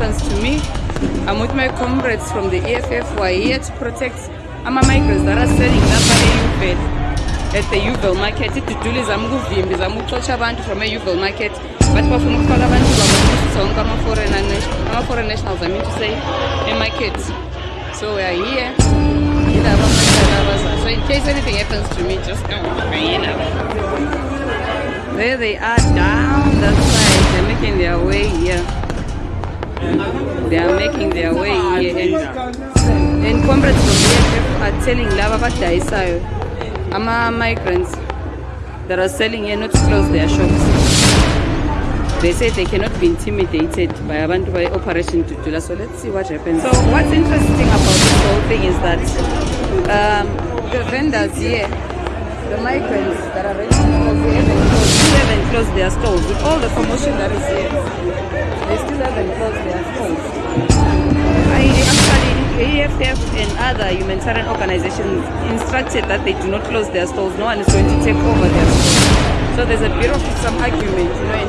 happens to me. I'm with my comrades from the EFF who are here to protect ama migrants that are selling lapha eYeoville at the Yeoville market. Iduduli zama ukuvimba zama ukuxotsha abantu from eYeoville market. Bathi bafuna ukufaka abantu babonisa onke ama-foreign nationals I mean to say e-market. So we are here. So in case anything happens to me, just come. There they are down that side. They are making their way here. And, and comrades from EFF are telling abadayisayo ama-migrants that are selling here not to close their shops. They say they cannot be intimidated by abantu by Operation Dudula. So let's see what happens. So what's interesting about this whole thing is that um, the vendors here, the migrants that are renting stores, they haven't closed, still haven't closed their stores. With all the promotion that is here, they still haven't closed And other humanitarian organizations instructed that they do not close their stores. No one is going to take over their stores. So there's a bit of some argument, you know, in